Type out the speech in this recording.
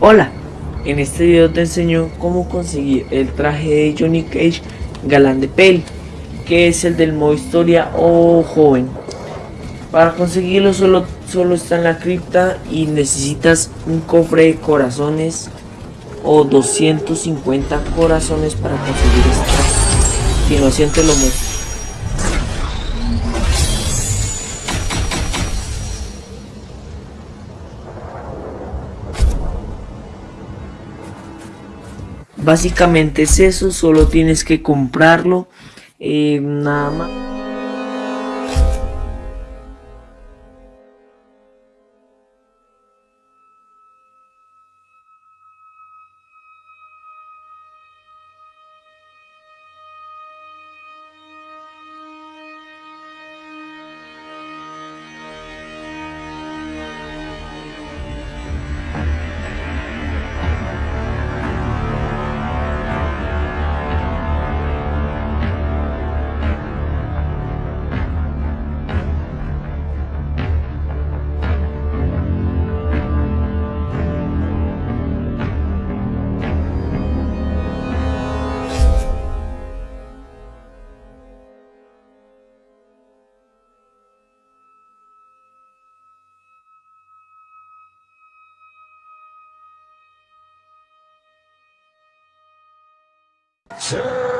Hola, en este video te enseño cómo conseguir el traje de Johnny Cage galán de peli, que es el del modo historia o joven. Para conseguirlo solo, solo está en la cripta y necesitas un cofre de corazones o 250 corazones para conseguir este traje. A continuación te lo muestro. Básicamente es eso, solo tienes que comprarlo, eh, nada más. Sir!